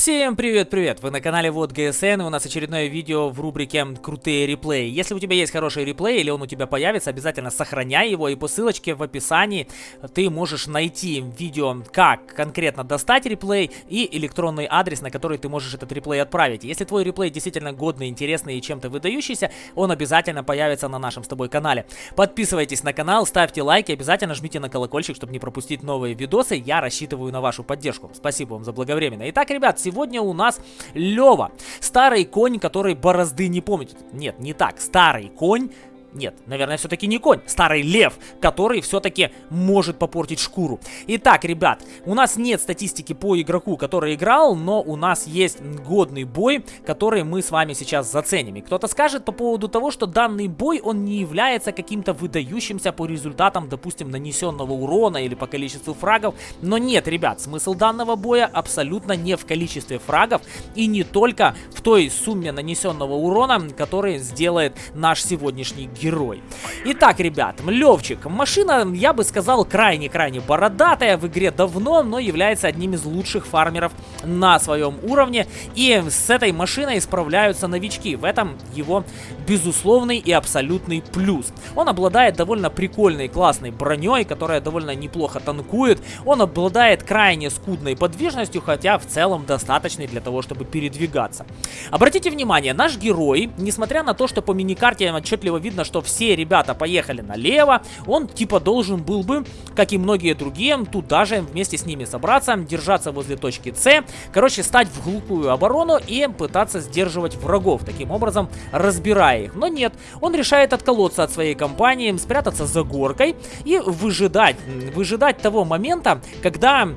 Всем привет-привет! Вы на канале Вот ГСН, и у нас очередное видео в рубрике «Крутые реплеи». Если у тебя есть хороший реплей или он у тебя появится, обязательно сохраняй его, и по ссылочке в описании ты можешь найти видео, как конкретно достать реплей и электронный адрес, на который ты можешь этот реплей отправить. Если твой реплей действительно годный, интересный и чем-то выдающийся, он обязательно появится на нашем с тобой канале. Подписывайтесь на канал, ставьте лайки, обязательно жмите на колокольчик, чтобы не пропустить новые видосы. Я рассчитываю на вашу поддержку. Спасибо вам за благовременно. Итак, ребят, сегодня у нас Лева. Старый конь, который борозды не помнит. Нет, не так. Старый конь нет, наверное, все-таки не конь, старый лев, который все-таки может попортить шкуру. Итак, ребят, у нас нет статистики по игроку, который играл, но у нас есть годный бой, который мы с вами сейчас заценим. И кто-то скажет по поводу того, что данный бой, он не является каким-то выдающимся по результатам, допустим, нанесенного урона или по количеству фрагов. Но нет, ребят, смысл данного боя абсолютно не в количестве фрагов и не только в той сумме нанесенного урона, который сделает наш сегодняшний герой. Итак, ребят, Левчик. Машина, я бы сказал, крайне-крайне бородатая в игре давно, но является одним из лучших фармеров на своем уровне. И с этой машиной справляются новички. В этом его безусловный и абсолютный плюс. Он обладает довольно прикольной, классной броней, которая довольно неплохо танкует. Он обладает крайне скудной подвижностью, хотя в целом достаточной для того, чтобы передвигаться. Обратите внимание, наш герой, несмотря на то, что по миникарте отчетливо видно, что все ребята поехали налево, он типа должен был бы, как и многие другие, туда же вместе с ними собраться, держаться возле точки С, короче, стать в глухую оборону и пытаться сдерживать врагов, таким образом разбирая их. Но нет, он решает отколоться от своей компании, спрятаться за горкой и выжидать, выжидать того момента, когда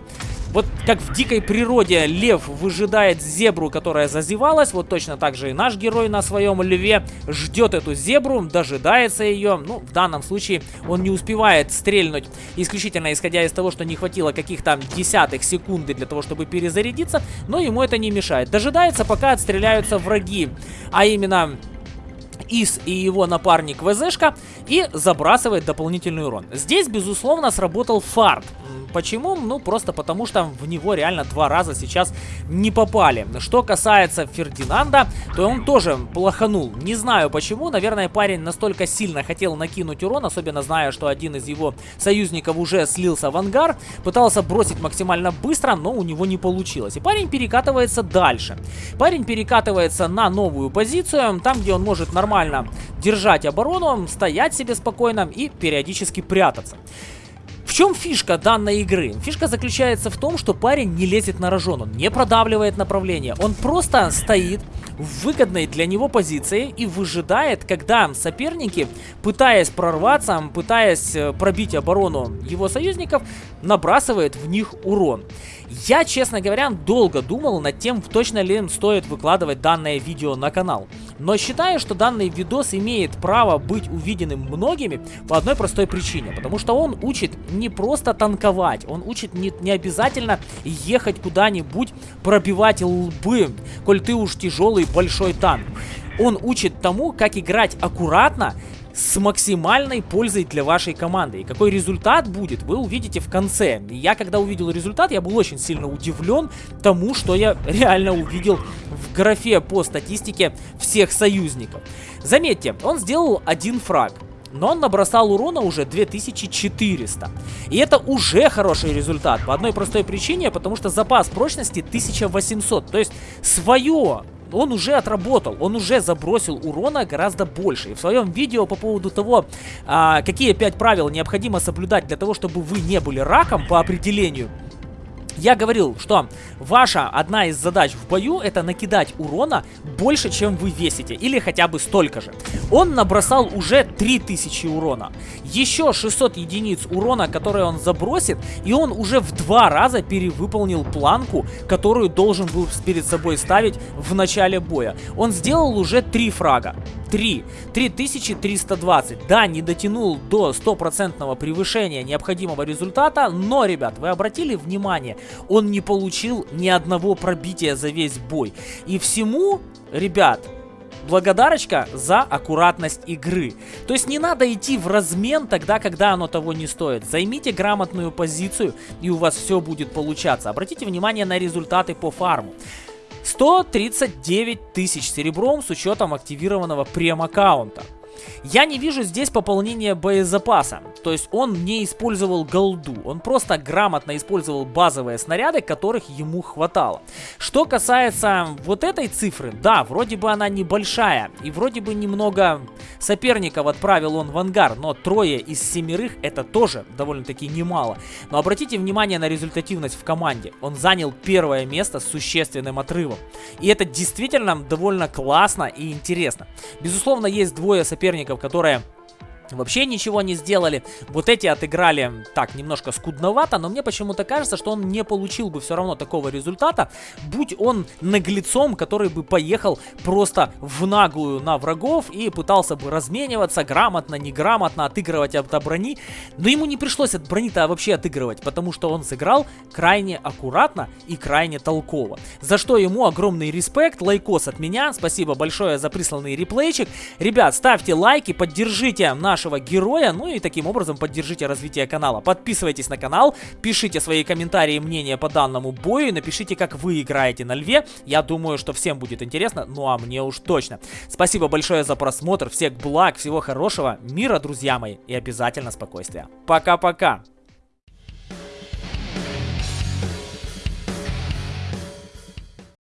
вот как в дикой природе лев выжидает зебру, которая зазевалась, вот точно так же и наш герой на своем льве ждет эту зебру, дожидается ее. Ну, в данном случае он не успевает стрельнуть исключительно исходя из того, что не хватило каких-то десятых секунды для того, чтобы перезарядиться, но ему это не мешает. Дожидается, пока отстреляются враги, а именно... Ис и его напарник ВЗшка и забрасывает дополнительный урон. Здесь, безусловно, сработал фарт. Почему? Ну, просто потому что в него реально два раза сейчас не попали. Что касается Фердинанда, то он тоже плоханул. Не знаю почему, наверное, парень настолько сильно хотел накинуть урон, особенно зная, что один из его союзников уже слился в ангар, пытался бросить максимально быстро, но у него не получилось. И парень перекатывается дальше. Парень перекатывается на новую позицию, там, где он может нормально держать оборону, стоять себе спокойно и периодически прятаться. В чем фишка данной игры? Фишка заключается в том, что парень не лезет на рожон, он не продавливает направление, он просто стоит в выгодной для него позиции и выжидает, когда соперники, пытаясь прорваться, пытаясь э, пробить оборону его союзников, набрасывает в них урон. Я, честно говоря, долго думал над тем, точно ли стоит выкладывать данное видео на канал. Но считаю, что данный видос имеет право быть увиденным многими по одной простой причине. Потому что он учит не просто танковать, он учит не, не обязательно ехать куда-нибудь, пробивать лбы, коль ты уж тяжелый большой танк. Он учит тому, как играть аккуратно с максимальной пользой для вашей команды. И какой результат будет, вы увидите в конце. Я, когда увидел результат, я был очень сильно удивлен тому, что я реально увидел в графе по статистике всех союзников. Заметьте, он сделал один фраг. Но он набросал урона уже 2400. И это уже хороший результат. По одной простой причине, потому что запас прочности 1800. То есть свое он уже отработал, он уже забросил урона гораздо больше. И в своем видео по поводу того, а, какие 5 правил необходимо соблюдать для того, чтобы вы не были раком по определению, я говорил, что ваша одна из задач в бою это накидать урона больше, чем вы весите, или хотя бы столько же. Он набросал уже 3000 урона. Еще 600 единиц урона, которые он забросит, и он уже в два раза перевыполнил планку, которую должен был перед собой ставить в начале боя. Он сделал уже 3 фрага. 3. 3320. Да, не дотянул до стопроцентного превышения необходимого результата, но, ребят, вы обратили внимание, он не получил ни одного пробития за весь бой. И всему, ребят, благодарочка за аккуратность игры. То есть не надо идти в размен тогда, когда оно того не стоит. Займите грамотную позицию, и у вас все будет получаться. Обратите внимание на результаты по фарму. 139 тысяч серебром с учетом активированного прем-аккаунта. Я не вижу здесь пополнения боезапаса. То есть он не использовал голду. Он просто грамотно использовал базовые снаряды, которых ему хватало. Что касается вот этой цифры, да, вроде бы она небольшая. И вроде бы немного соперников отправил он в ангар. Но трое из семерых это тоже довольно-таки немало. Но обратите внимание на результативность в команде. Он занял первое место с существенным отрывом. И это действительно довольно классно и интересно. Безусловно, есть двое соперников, которые вообще ничего не сделали. Вот эти отыграли так, немножко скудновато, но мне почему-то кажется, что он не получил бы все равно такого результата, будь он наглецом, который бы поехал просто в наглую на врагов и пытался бы размениваться грамотно, неграмотно, отыгрывать от брони. Но ему не пришлось от брони-то вообще отыгрывать, потому что он сыграл крайне аккуратно и крайне толково. За что ему огромный респект, лайкос от меня, спасибо большое за присланный реплейчик. Ребят, ставьте лайки, поддержите наш нашего героя, ну и таким образом поддержите развитие канала. Подписывайтесь на канал, пишите свои комментарии и мнения по данному бою, напишите, как вы играете на льве. Я думаю, что всем будет интересно, ну а мне уж точно. Спасибо большое за просмотр, всех благ, всего хорошего, мира, друзья мои, и обязательно спокойствия. Пока-пока!